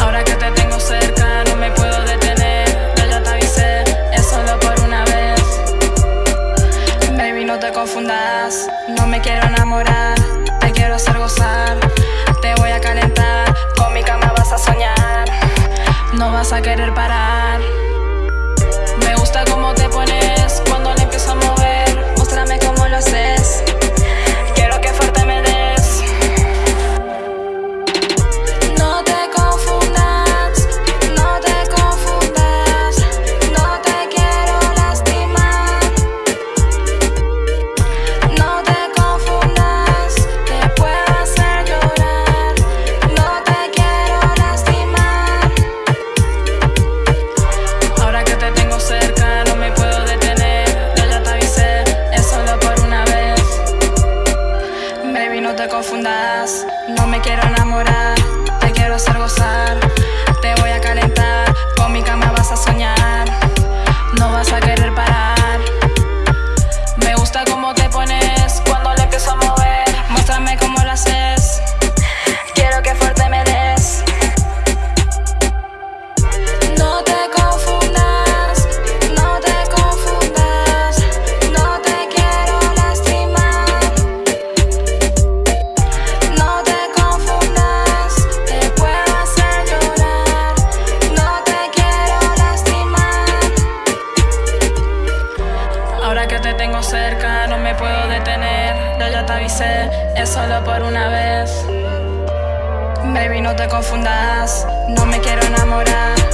Ahora que te tengo cerca, no me puedo detener. Ya te avisé, es solo por una vez. Baby, no te confundas, no me quiero enamorar. Te quiero hacer gozar, te voy a calentar. Con mi cama vas a soñar, no vas a querer parar. Que te tengo cerca, no me puedo detener. Yo ya te avisé, es solo por una vez. Baby, no te confundas, no me quiero enamorar.